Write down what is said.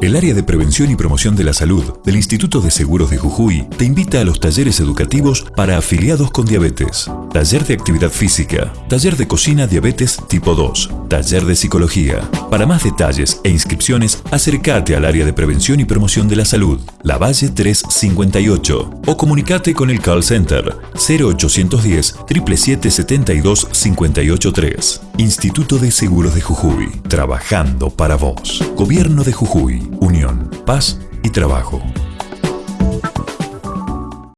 El área de prevención y promoción de la salud del Instituto de Seguros de Jujuy te invita a los talleres educativos para afiliados con diabetes. Taller de actividad física, taller de cocina diabetes tipo 2, taller de psicología. Para más detalles e inscripciones, acércate al área de prevención y promoción de la salud, La Valle 358, o comunicate con el call center 0810 777 72 583. Instituto de Seguros de Jujuy, trabajando para vos. Gobierno de Jujuy, Unión, Paz y Trabajo.